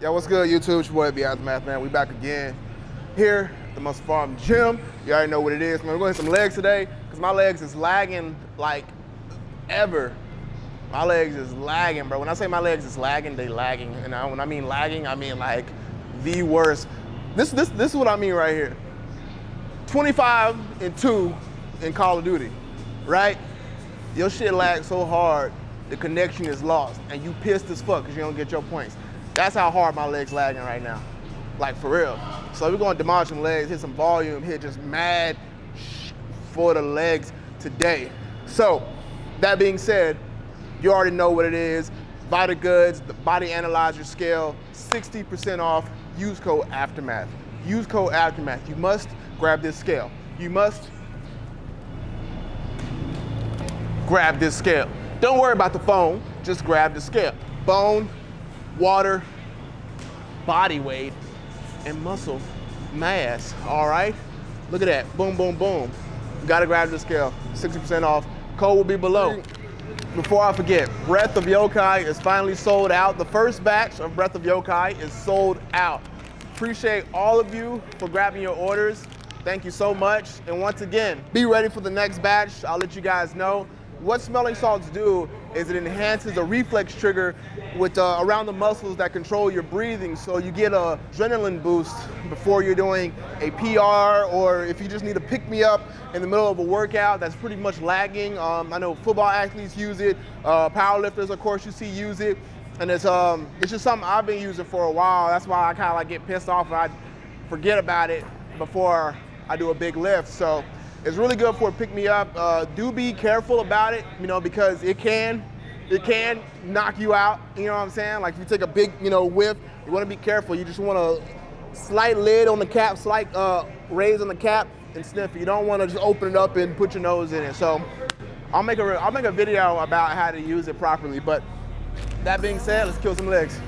Yo, what's good, YouTube? It's your boy, B Math, man. We back again here at the Muscle Farm Gym. You already know what it is, man. We're going to some legs today because my legs is lagging like ever. My legs is lagging, bro. When I say my legs is lagging, they lagging. And I, when I mean lagging, I mean like the worst. This, this, this is what I mean right here. 25 and 2 in Call of Duty, right? Your shit lags so hard, the connection is lost, and you pissed as fuck because you don't get your points. That's how hard my legs lagging right now. Like for real. So we're gonna demolish some legs, hit some volume, hit just mad for the legs today. So that being said, you already know what it is. Vita Goods, the Body Analyzer Scale, 60% off, use code Aftermath. Use code Aftermath. You must grab this scale. You must grab this scale. Don't worry about the phone, just grab the scale. Bone, water, body weight, and muscle mass, all right? Look at that, boom, boom, boom. Gotta grab the scale, 60% off. Code will be below. Before I forget, Breath of Yokai is finally sold out. The first batch of Breath of Yokai is sold out. Appreciate all of you for grabbing your orders. Thank you so much. And once again, be ready for the next batch. I'll let you guys know. What smelling salts do is it enhances a reflex trigger with uh, around the muscles that control your breathing. So you get a adrenaline boost before you're doing a PR or if you just need to pick me up in the middle of a workout that's pretty much lagging. Um, I know football athletes use it, uh, powerlifters of course you see use it. And it's, um, it's just something I've been using for a while. That's why I kind of like get pissed off and I forget about it before I do a big lift. So it's really good for a pick me up. Uh, do be careful about it, you know, because it can, it can knock you out. You know what I'm saying? Like if you take a big, you know, whiff, you want to be careful. You just want a slight lid on the cap, slight uh, raise on the cap, and sniff. You don't want to just open it up and put your nose in it. So I'll make a I'll make a video about how to use it properly. But that being said, let's kill some legs.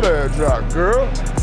That ass drop, girl.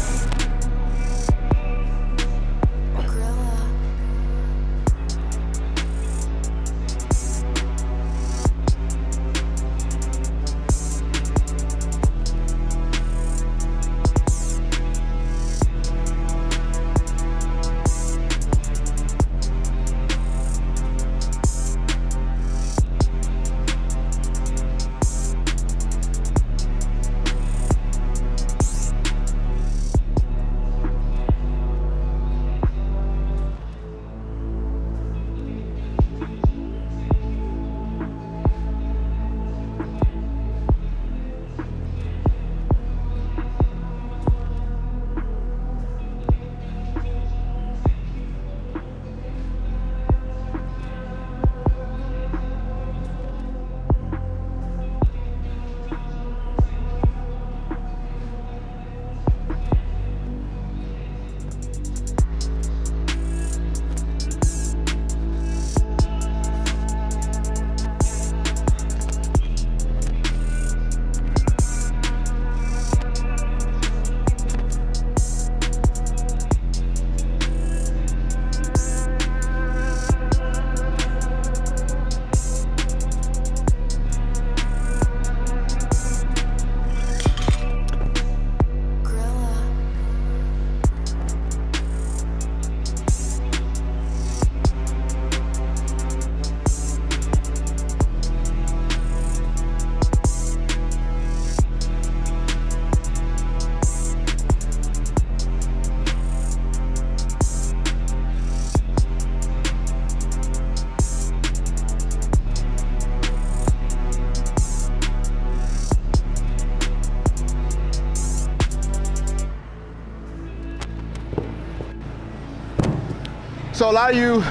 So a lot of you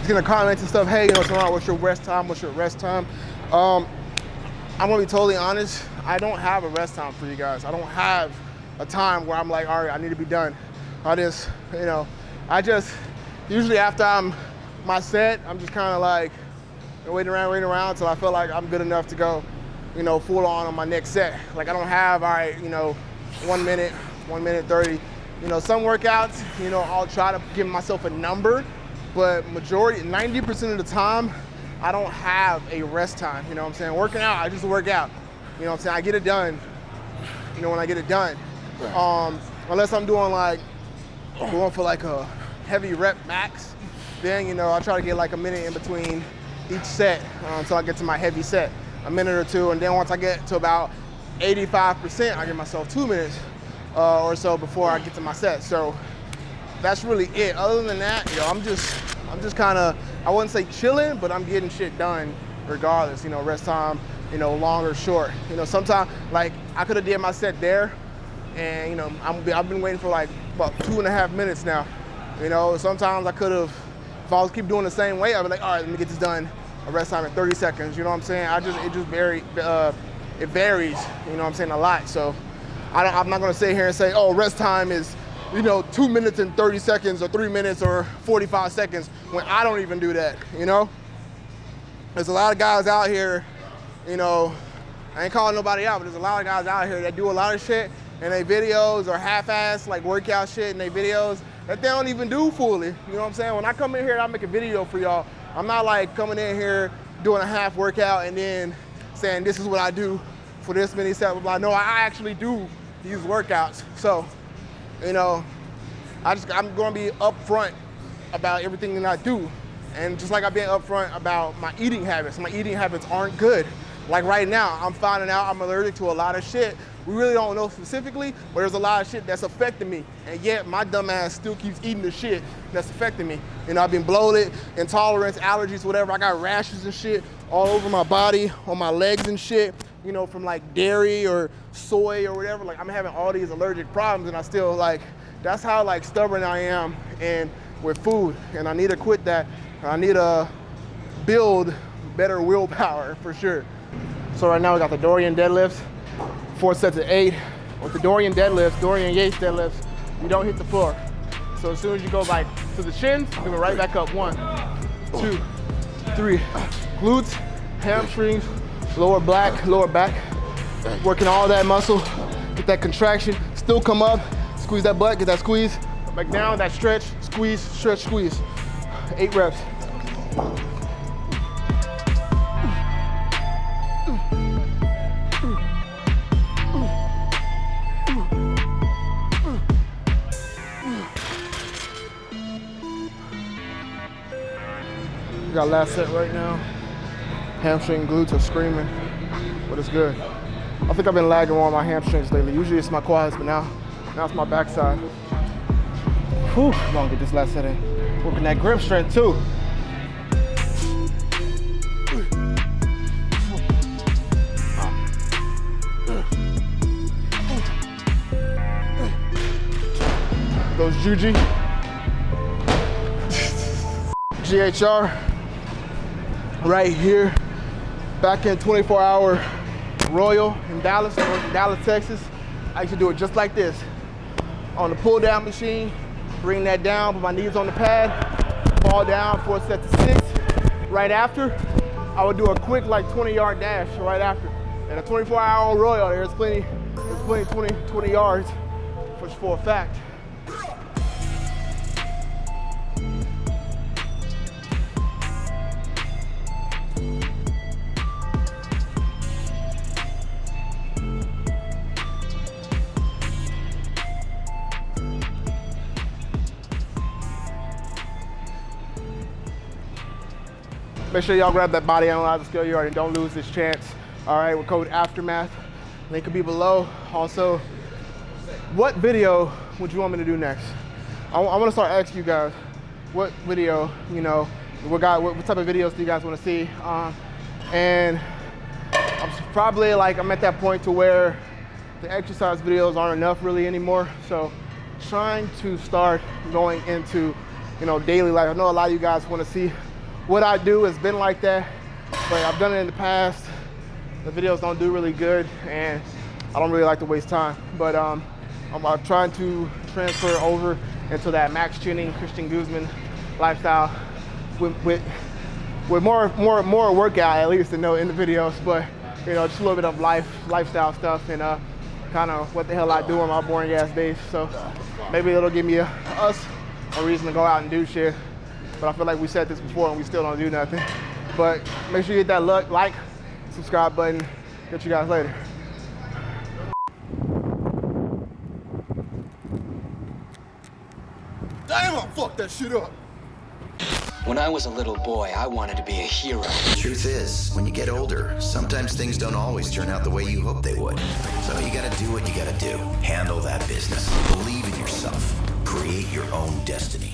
is gonna comment and stuff, hey, you know, so what's your rest time? What's your rest time? Um, I'm gonna be totally honest. I don't have a rest time for you guys. I don't have a time where I'm like, all right, I need to be done. I just, you know, I just, usually after I'm my set, I'm just kind of like waiting around, waiting around until I feel like I'm good enough to go, you know, full on on my next set. Like I don't have, all right, you know, one minute, one minute 30. You know, some workouts, you know, I'll try to give myself a number, but majority, 90% of the time, I don't have a rest time. You know what I'm saying? Working out, I just work out. You know what I'm saying? I get it done, you know, when I get it done. Um, unless I'm doing like, going for like a heavy rep max, then, you know, I try to get like a minute in between each set uh, until I get to my heavy set, a minute or two. And then once I get to about 85%, I give myself two minutes uh, or so before I get to my set. So that's really it. Other than that, you know, I'm just, I'm just kind of, I wouldn't say chilling, but I'm getting shit done regardless. You know, rest time, you know, long or short. You know, sometimes like I could have did my set there, and you know, I'm, I've been waiting for like about two and a half minutes now. You know, sometimes I could have, if I was keep doing the same way, I'd be like, all right, let me get this done. A rest time in 30 seconds. You know what I'm saying? I just, it just vary, uh, it varies. You know what I'm saying? A lot. So I am not gonna sit here and say, oh, rest time is, you know, two minutes and 30 seconds or three minutes or 45 seconds when I don't even do that, you know? There's a lot of guys out here, you know, I ain't calling nobody out, but there's a lot of guys out here that do a lot of shit in their videos or half-ass like workout shit in their videos that they don't even do fully. You know what I'm saying? When I come in here and I make a video for y'all, I'm not like coming in here doing a half workout and then saying this is what I do for this many sets. But no, I actually do these workouts. So, you know, I just I'm gonna be upfront about everything that I do. And just like I've been upfront about my eating habits, my eating habits aren't good. Like right now, I'm finding out I'm allergic to a lot of shit. We really don't know specifically, but there's a lot of shit that's affecting me. And yet my dumb ass still keeps eating the shit that's affecting me. You know, I've been bloated, intolerance, allergies, whatever. I got rashes and shit all over my body, on my legs and shit, you know, from like dairy or soy or whatever. Like I'm having all these allergic problems and I still like, that's how like stubborn I am and with food. And I need to quit that. I need to build better willpower for sure. So right now we got the Dorian deadlifts, four sets of eight. With the Dorian deadlifts, Dorian Yates deadlifts, you don't hit the floor. So as soon as you go like to the shins, you go right back up. One, two, three. Glutes, hamstrings, lower back, lower back. Working all that muscle, get that contraction, still come up, squeeze that butt, get that squeeze. Back down, that stretch, squeeze, stretch, squeeze. Eight reps. got last set right now. Hamstring glutes are screaming, but it's good. I think I've been lagging on my hamstrings lately. Usually it's my quads, but now, now it's my backside. Whew, I'm gonna get this last set in. Working that grip strength too. Those Juji. GHR right here back in 24 hour Royal in Dallas, Dallas, Texas. I used to do it just like this. On the pull down machine, bring that down, put my knees on the pad, fall down for a set six. Right after, I would do a quick like 20 yard dash right after. And a 24 hour Royal, there's plenty, there's plenty 20, 20 yards for, for a fact. Make sure y'all grab that body analyzer skill yard and don't lose this chance. All right, with code Aftermath. Link will be below. Also, what video would you want me to do next? I, I want to start asking you guys, what video, you know, what, guy, what, what type of videos do you guys want to see? Um, and I'm probably like, I'm at that point to where the exercise videos aren't enough really anymore. So trying to start going into you know, daily life. I know a lot of you guys want to see what I do. It's been like that, but I've done it in the past. The videos don't do really good, and I don't really like to waste time. But um, I'm trying to transfer over into that max tuning Christian Guzman lifestyle with, with with more more more workout at least to know in the videos, but you know just a little bit of life lifestyle stuff and uh, kind of what the hell I do on my boring ass days. So maybe it'll give me a, us a reason to go out and do shit. But I feel like we said this before and we still don't do nothing. But make sure you hit that like, subscribe button. Catch you guys later. Damn, I fucked that shit up. When I was a little boy, I wanted to be a hero. Truth is, when you get older, sometimes things don't always turn out the way you hope they would. So you gotta do what you gotta do. Handle that business. Believe in yourself. Create your own destiny.